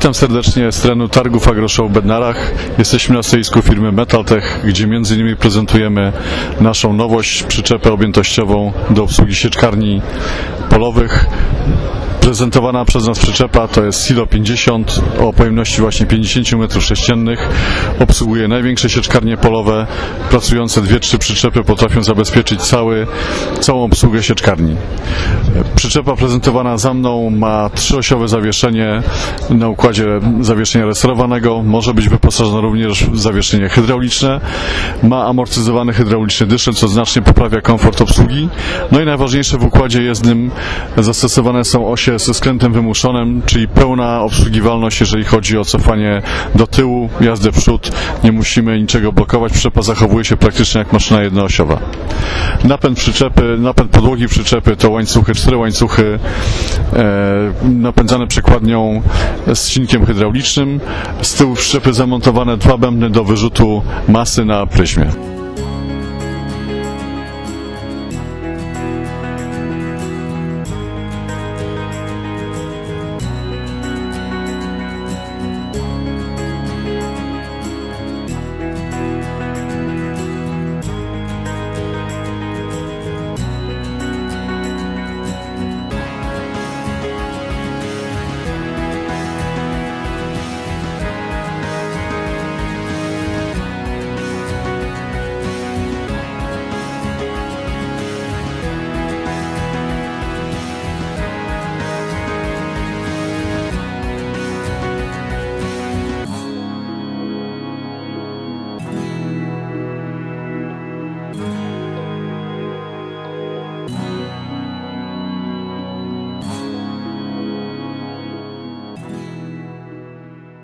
Witam serdecznie z terenu targów AgroShow w Bednarach. Jesteśmy na stoisku firmy Metaltech, gdzie m.in. prezentujemy naszą nowość, przyczepę objętościową do obsługi sieczkarni polowych. Prezentowana przez nas przyczepa to jest Silo 50 o pojemności właśnie 50 m3. Obsługuje największe sieczkarnie polowe. Pracujące dwie, trzy przyczepy potrafią zabezpieczyć cały, całą obsługę sieczkarni. Przyczepa prezentowana za mną ma trzyosiowe zawieszenie na układzie zawieszenia restaurowanego. Może być wyposażona również w zawieszenie hydrauliczne. Ma amortyzowany hydrauliczny dyszel, co znacznie poprawia komfort obsługi. No i najważniejsze w układzie jezdnym zastosowane są osie ze skrętem wymuszonym, czyli pełna obsługiwalność, jeżeli chodzi o cofanie do tyłu, jazdę w przód. Nie musimy niczego blokować. Przyczepa zachowuje się praktycznie jak maszyna jednoosiowa. Napęd przyczepy, napęd podłogi przyczepy to łańcuchy, cztery łańcuchy e, napędzane przekładnią z silnikiem hydraulicznym. Z tyłu przyczepy zamontowane dwa bębny do wyrzutu masy na pryzmie.